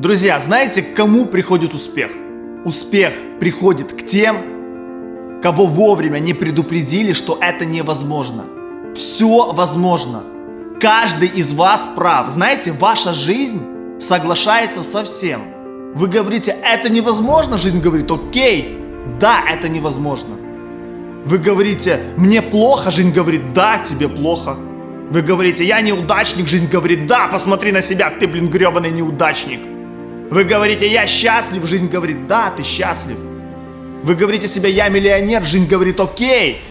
Друзья, знаете, к кому приходит успех? Успех приходит к тем, кого вовремя не предупредили, что это невозможно. Все возможно. Каждый из вас прав. Знаете, ваша жизнь соглашается со всем. Вы говорите, это невозможно, жизнь говорит, окей, да, это невозможно. Вы говорите, мне плохо, жизнь говорит, да, тебе плохо. Вы говорите, я неудачник, жизнь говорит, да, посмотри на себя, ты, блин, гребаный неудачник. Вы говорите, я счастлив, жизнь говорит, да, ты счастлив. Вы говорите себе, я миллионер, жизнь говорит, окей,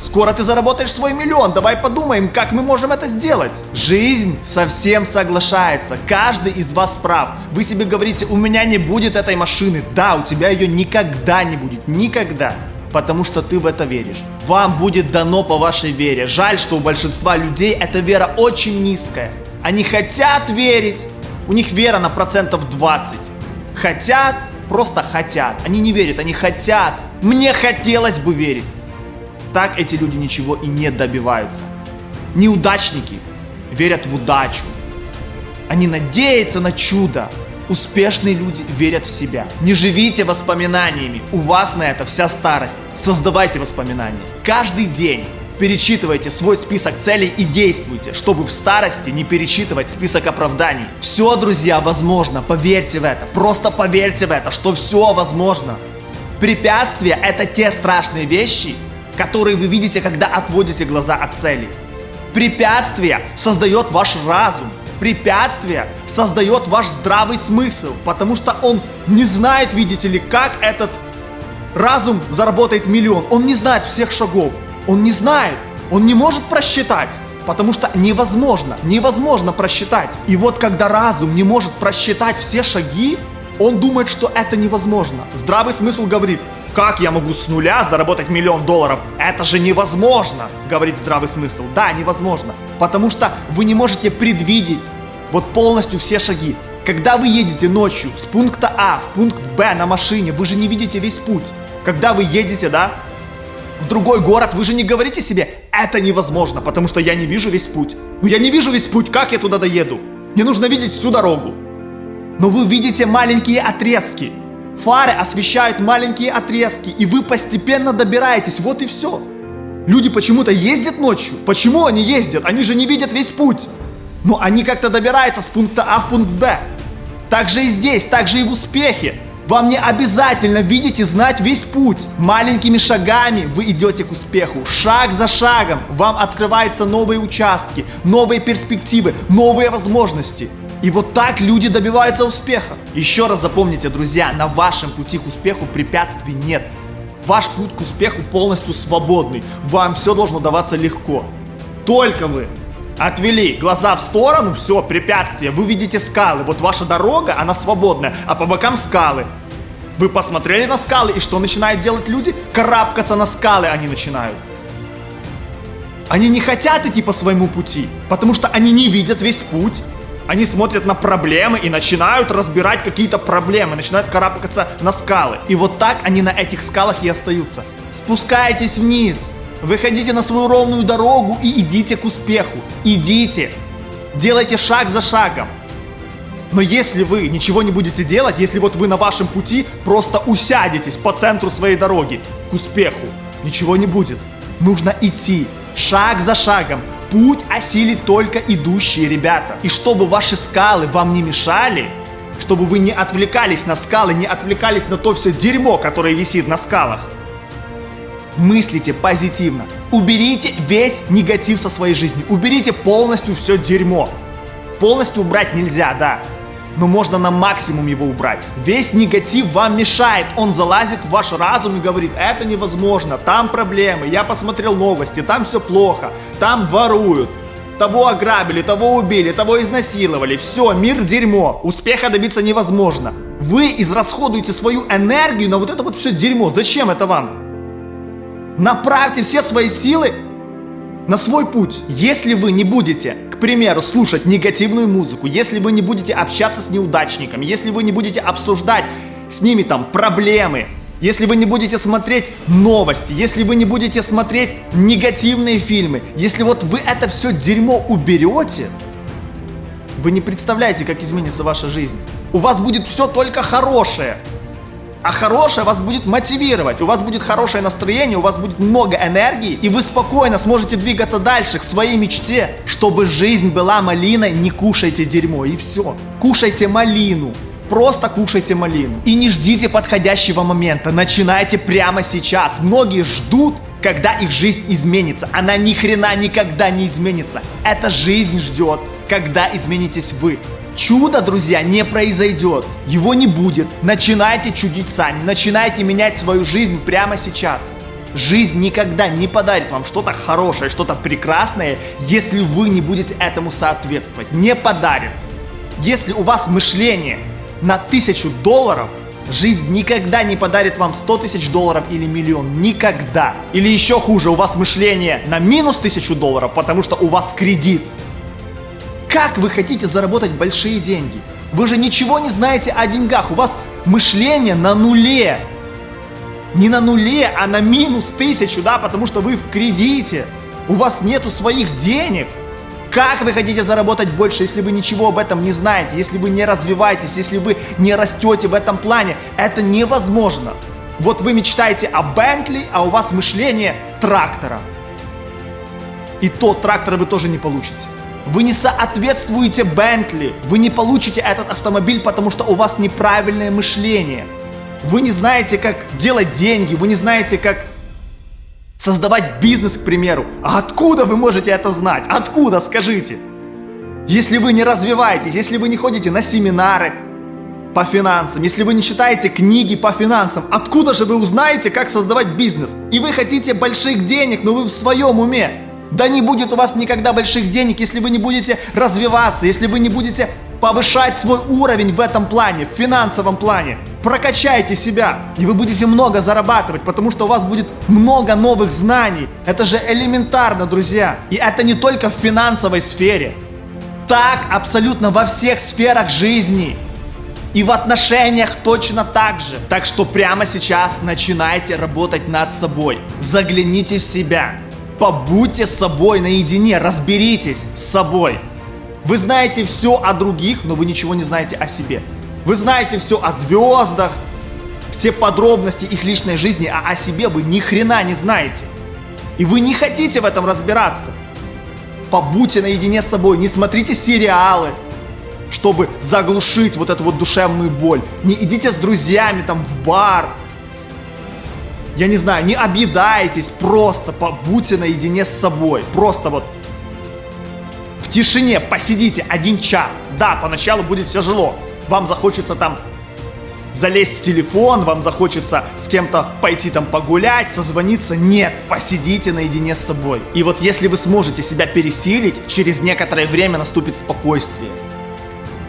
скоро ты заработаешь свой миллион, давай подумаем, как мы можем это сделать. Жизнь совсем соглашается, каждый из вас прав. Вы себе говорите, у меня не будет этой машины, да, у тебя ее никогда не будет, никогда потому что ты в это веришь. Вам будет дано по вашей вере. Жаль, что у большинства людей эта вера очень низкая. Они хотят верить, у них вера на процентов 20. Хотят, просто хотят. Они не верят, они хотят. Мне хотелось бы верить. Так эти люди ничего и не добиваются. Неудачники верят в удачу. Они надеются на чудо. Успешные люди верят в себя. Не живите воспоминаниями. У вас на это вся старость. Создавайте воспоминания. Каждый день перечитывайте свой список целей и действуйте, чтобы в старости не перечитывать список оправданий. Все, друзья, возможно. Поверьте в это. Просто поверьте в это, что все возможно. Препятствия – это те страшные вещи, которые вы видите, когда отводите глаза от цели. Препятствия создает ваш разум. Препятствие создает ваш здравый смысл, потому что он не знает, видите ли, как этот разум заработает миллион. Он не знает всех шагов. Он не знает. Он не может просчитать. Потому что невозможно, невозможно просчитать. И вот когда разум не может просчитать все шаги, он думает, что это невозможно. Здравый смысл говорит, как я могу с нуля заработать миллион долларов? Это же невозможно, говорит здравый смысл. Да, невозможно. Потому что вы не можете предвидеть вот полностью все шаги. Когда вы едете ночью с пункта А в пункт Б на машине, вы же не видите весь путь. Когда вы едете, да, в другой город, вы же не говорите себе, это невозможно, потому что я не вижу весь путь. Ну я не вижу весь путь, как я туда доеду? Мне нужно видеть всю дорогу. Но вы видите маленькие отрезки. Фары освещают маленькие отрезки, и вы постепенно добираетесь, вот и все. Люди почему-то ездят ночью. Почему они ездят? Они же не видят весь путь. Но они как-то добираются с пункта А в пункт Б. Так же и здесь, так же и в успехе. Вам не обязательно видеть и знать весь путь. Маленькими шагами вы идете к успеху. Шаг за шагом вам открываются новые участки, новые перспективы, новые возможности. И вот так люди добиваются успеха. Еще раз запомните, друзья, на вашем пути к успеху препятствий нет. Ваш путь к успеху полностью свободный. Вам все должно даваться легко. Только вы отвели глаза в сторону, все, препятствие, вы видите скалы. Вот ваша дорога, она свободная, а по бокам скалы. Вы посмотрели на скалы, и что начинают делать люди? Карабкаться на скалы они начинают. Они не хотят идти по своему пути, потому что они не видят весь путь. Они смотрят на проблемы и начинают разбирать какие-то проблемы, начинают карабкаться на скалы. И вот так они на этих скалах и остаются. Спускайтесь вниз, выходите на свою ровную дорогу и идите к успеху. Идите, делайте шаг за шагом. Но если вы ничего не будете делать, если вот вы на вашем пути просто усядетесь по центру своей дороги к успеху, ничего не будет. Нужно идти шаг за шагом, Путь осилит только идущие ребята. И чтобы ваши скалы вам не мешали, чтобы вы не отвлекались на скалы, не отвлекались на то все дерьмо, которое висит на скалах, мыслите позитивно. Уберите весь негатив со своей жизни. Уберите полностью все дерьмо. Полностью убрать нельзя, да но можно на максимум его убрать. Весь негатив вам мешает, он залазит в ваш разум и говорит, это невозможно, там проблемы, я посмотрел новости, там все плохо, там воруют, того ограбили, того убили, того изнасиловали, все, мир дерьмо, успеха добиться невозможно. Вы израсходуете свою энергию на вот это вот все дерьмо, зачем это вам? Направьте все свои силы на свой путь. Если вы не будете, к примеру, слушать негативную музыку, если вы не будете общаться с неудачниками, если вы не будете обсуждать с ними там проблемы, если вы не будете смотреть новости, если вы не будете смотреть негативные фильмы, если вот вы это все дерьмо уберете, вы не представляете, как изменится ваша жизнь. У вас будет все только хорошее. А хорошее вас будет мотивировать, у вас будет хорошее настроение, у вас будет много энергии, и вы спокойно сможете двигаться дальше к своей мечте. Чтобы жизнь была малиной, не кушайте дерьмо, и все. Кушайте малину. Просто кушайте малину. И не ждите подходящего момента, начинайте прямо сейчас. Многие ждут, когда их жизнь изменится. Она ни хрена никогда не изменится. Эта жизнь ждет, когда изменитесь вы. Чудо, друзья, не произойдет. Его не будет. Начинайте чудить сами. Начинайте менять свою жизнь прямо сейчас. Жизнь никогда не подарит вам что-то хорошее, что-то прекрасное, если вы не будете этому соответствовать. Не подарит. Если у вас мышление на тысячу долларов, жизнь никогда не подарит вам 100 тысяч долларов или миллион. Никогда. Или еще хуже, у вас мышление на минус тысячу долларов, потому что у вас кредит. Как вы хотите заработать большие деньги? Вы же ничего не знаете о деньгах. У вас мышление на нуле. Не на нуле, а на минус тысячу, да, потому что вы в кредите. У вас нету своих денег. Как вы хотите заработать больше, если вы ничего об этом не знаете, если вы не развиваетесь, если вы не растете в этом плане? Это невозможно. Вот вы мечтаете о Бентли, а у вас мышление трактора. И то трактора вы тоже не получите. Вы не соответствуете Бентли. Вы не получите этот автомобиль, потому что у вас неправильное мышление. Вы не знаете, как делать деньги, вы не знаете, как создавать бизнес, к примеру. А откуда вы можете это знать? Откуда, скажите? Если вы не развиваетесь, если вы не ходите на семинары по финансам, если вы не читаете книги по финансам, откуда же вы узнаете, как создавать бизнес? И вы хотите больших денег, но вы в своем уме. Да не будет у вас никогда больших денег, если вы не будете развиваться, если вы не будете повышать свой уровень в этом плане, в финансовом плане. Прокачайте себя, и вы будете много зарабатывать, потому что у вас будет много новых знаний. Это же элементарно, друзья. И это не только в финансовой сфере. Так абсолютно во всех сферах жизни. И в отношениях точно так же. Так что прямо сейчас начинайте работать над собой. Загляните в себя. Побудьте с собой наедине, разберитесь с собой. Вы знаете все о других, но вы ничего не знаете о себе. Вы знаете все о звездах, все подробности их личной жизни, а о себе вы ни хрена не знаете. И вы не хотите в этом разбираться. Побудьте наедине с собой, не смотрите сериалы, чтобы заглушить вот эту вот душевную боль. Не идите с друзьями там в бар, я не знаю, не объедайтесь, просто побудьте наедине с собой. Просто вот в тишине посидите один час. Да, поначалу будет тяжело. Вам захочется там залезть в телефон, вам захочется с кем-то пойти там погулять, созвониться. Нет, посидите наедине с собой. И вот если вы сможете себя пересилить, через некоторое время наступит спокойствие.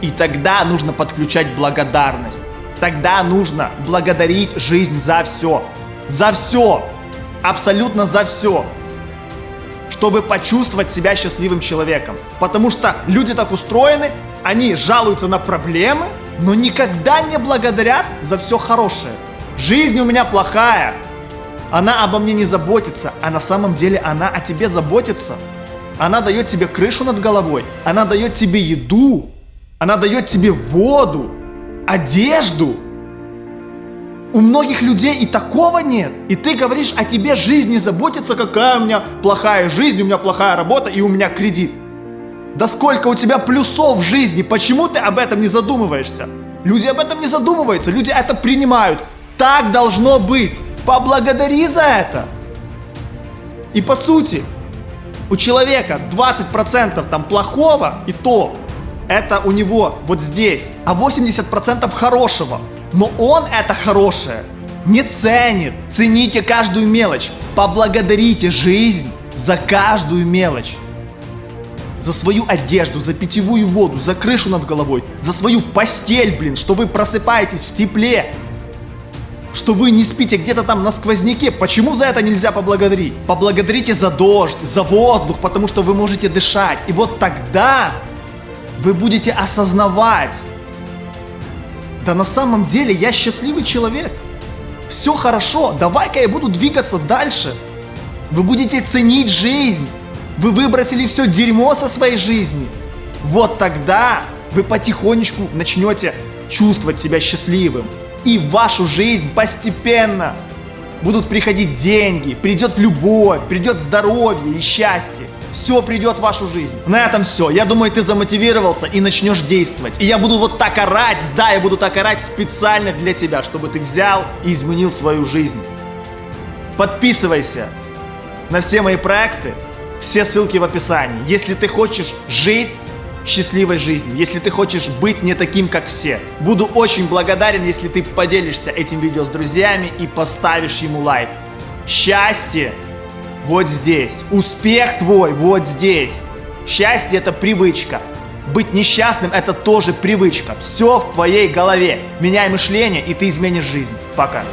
И тогда нужно подключать благодарность. Тогда нужно благодарить жизнь за все. За все. Абсолютно за все. Чтобы почувствовать себя счастливым человеком. Потому что люди так устроены, они жалуются на проблемы, но никогда не благодарят за все хорошее. Жизнь у меня плохая. Она обо мне не заботится, а на самом деле она о тебе заботится. Она дает тебе крышу над головой, она дает тебе еду, она дает тебе воду, одежду, у многих людей и такого нет. И ты говоришь о тебе жизнь не заботится, какая у меня плохая жизнь, у меня плохая работа и у меня кредит. Да сколько у тебя плюсов в жизни, почему ты об этом не задумываешься? Люди об этом не задумываются, люди это принимают. Так должно быть. Поблагодари за это. И по сути, у человека 20% там плохого, и то это у него вот здесь, а 80% хорошего. Но он это хорошее не ценит. Цените каждую мелочь. Поблагодарите жизнь за каждую мелочь. За свою одежду, за питьевую воду, за крышу над головой, за свою постель, блин, что вы просыпаетесь в тепле, что вы не спите где-то там на сквозняке. Почему за это нельзя поблагодарить? Поблагодарите за дождь, за воздух, потому что вы можете дышать. И вот тогда вы будете осознавать, да на самом деле я счастливый человек. Все хорошо, давай-ка я буду двигаться дальше. Вы будете ценить жизнь. Вы выбросили все дерьмо со своей жизни. Вот тогда вы потихонечку начнете чувствовать себя счастливым. И в вашу жизнь постепенно будут приходить деньги, придет любовь, придет здоровье и счастье. Все придет в вашу жизнь. На этом все. Я думаю, ты замотивировался и начнешь действовать. И я буду вот так орать, да, я буду так орать специально для тебя, чтобы ты взял и изменил свою жизнь. Подписывайся на все мои проекты, все ссылки в описании. Если ты хочешь жить счастливой жизнью, если ты хочешь быть не таким, как все. Буду очень благодарен, если ты поделишься этим видео с друзьями и поставишь ему лайк. Счастье вот здесь. Успех твой вот здесь. Счастье это привычка. Быть несчастным это тоже привычка. Все в твоей голове. Меняй мышление, и ты изменишь жизнь. Пока.